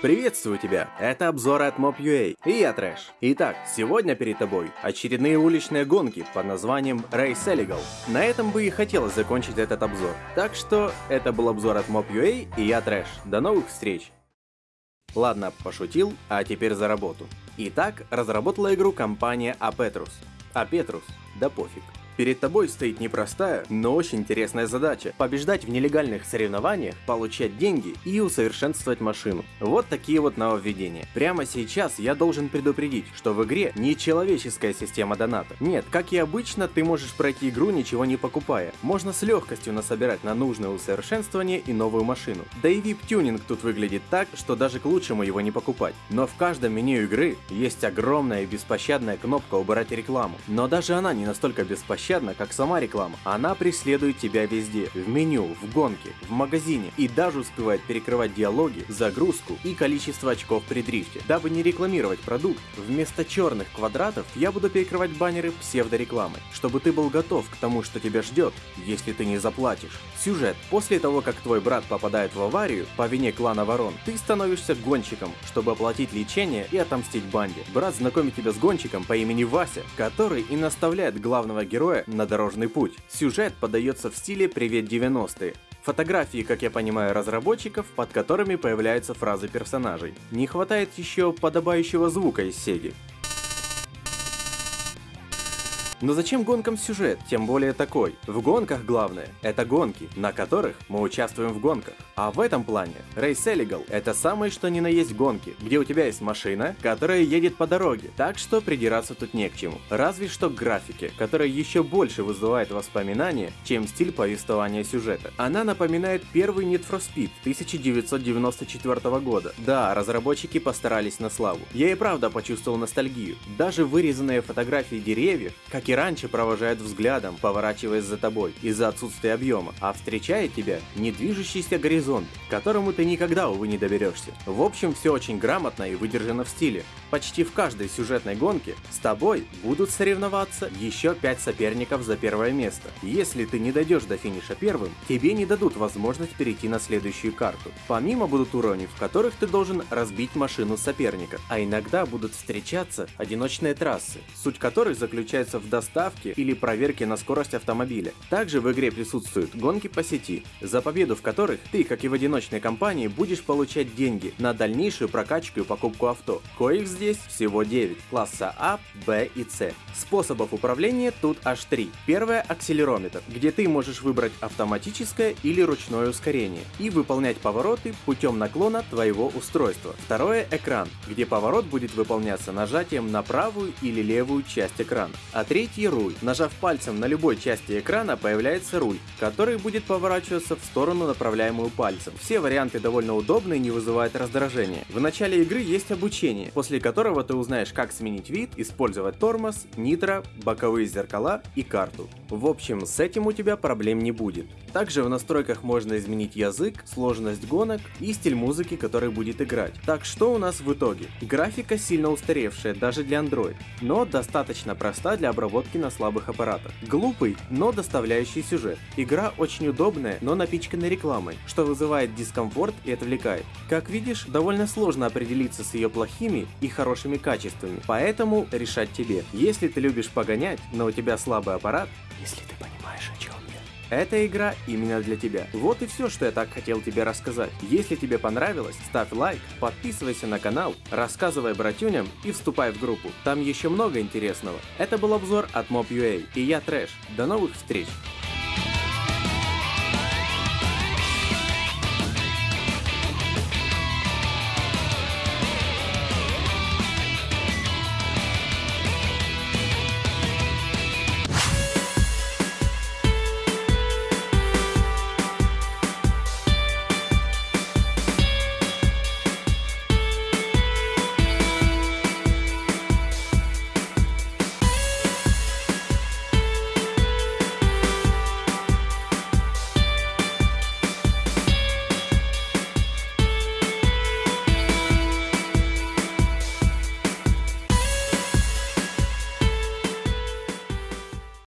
Приветствую тебя! Это обзоры от Mob.ua, и я Трэш. Итак, сегодня перед тобой очередные уличные гонки под названием Race Illegal. На этом бы и хотелось закончить этот обзор. Так что, это был обзор от Mob.ua, и я Трэш. До новых встреч! Ладно, пошутил, а теперь за работу. Итак, разработала игру компания Apetrus. Apetrus, да пофиг. Перед тобой стоит непростая, но очень интересная задача – побеждать в нелегальных соревнованиях, получать деньги и усовершенствовать машину. Вот такие вот нововведения. Прямо сейчас я должен предупредить, что в игре не человеческая система доната. Нет, как и обычно, ты можешь пройти игру ничего не покупая. Можно с легкостью насобирать на нужное усовершенствование и новую машину. Да и VIP-тюнинг тут выглядит так, что даже к лучшему его не покупать. Но в каждом меню игры есть огромная и беспощадная кнопка «Убрать рекламу». Но даже она не настолько беспощадна, беспощадна, как сама реклама. Она преследует тебя везде, в меню, в гонке, в магазине и даже успевает перекрывать диалоги, загрузку и количество очков при дрифте. Дабы не рекламировать продукт, вместо черных квадратов я буду перекрывать баннеры псевдорекламы, чтобы ты был готов к тому, что тебя ждет, если ты не заплатишь. Сюжет. После того, как твой брат попадает в аварию по вине клана Ворон, ты становишься гонщиком, чтобы оплатить лечение и отомстить банде. Брат знакомит тебя с гонщиком по имени Вася, который и наставляет главного героя на дорожный путь. Сюжет подается в стиле «Привет 90-е». Фотографии, как я понимаю, разработчиков, под которыми появляются фразы персонажей. Не хватает еще подобающего звука из Сеги. Но зачем гонкам сюжет, тем более такой? В гонках главное – это гонки, на которых мы участвуем в гонках. А в этом плане Race Illegal – это самое что ни на есть гонки, где у тебя есть машина, которая едет по дороге, так что придираться тут не к чему. Разве что к графике, которая еще больше вызывает воспоминания, чем стиль повествования сюжета. Она напоминает первый Need for Speed 1994 года. Да, разработчики постарались на славу. Я и правда почувствовал ностальгию. Даже вырезанные фотографии деревьев, как и раньше провожает взглядом, поворачиваясь за тобой из-за отсутствия объема, а встречает тебя недвижущийся горизонт, к которому ты никогда, увы, не доберешься. В общем, все очень грамотно и выдержано в стиле. Почти в каждой сюжетной гонке с тобой будут соревноваться еще 5 соперников за первое место. Если ты не дойдешь до финиша первым, тебе не дадут возможность перейти на следующую карту. Помимо будут уровни, в которых ты должен разбить машину соперника, а иногда будут встречаться одиночные трассы, суть которых заключается в доставке или проверке на скорость автомобиля. Также в игре присутствуют гонки по сети, за победу в которых ты, как и в одиночной компании, будешь получать деньги на дальнейшую прокачку и покупку авто. Коих здесь всего 9, класса А, Б и С. Способов управления тут аж 3. Первое – акселерометр, где ты можешь выбрать автоматическое или ручное ускорение и выполнять повороты путем наклона твоего устройства. Второе – экран, где поворот будет выполняться нажатием на правую или левую часть экрана. А третье Третий руль. Нажав пальцем на любой части экрана появляется руль, который будет поворачиваться в сторону, направляемую пальцем. Все варианты довольно удобны и не вызывают раздражения. В начале игры есть обучение, после которого ты узнаешь как сменить вид, использовать тормоз, нитро, боковые зеркала и карту. В общем, с этим у тебя проблем не будет. Также в настройках можно изменить язык, сложность гонок и стиль музыки, который будет играть. Так что у нас в итоге? Графика сильно устаревшая даже для Android, но достаточно проста для обработки на слабых аппаратах. Глупый, но доставляющий сюжет. Игра очень удобная, но напичкана рекламой, что вызывает дискомфорт и отвлекает. Как видишь, довольно сложно определиться с ее плохими и хорошими качествами, поэтому решать тебе. Если ты любишь погонять, но у тебя слабый аппарат, если ты понимаешь о чем я. Эта игра именно для тебя. Вот и все, что я так хотел тебе рассказать. Если тебе понравилось, ставь лайк, подписывайся на канал, рассказывай братюням и вступай в группу. Там еще много интересного. Это был обзор от Mob.ua и я Трэш. До новых встреч!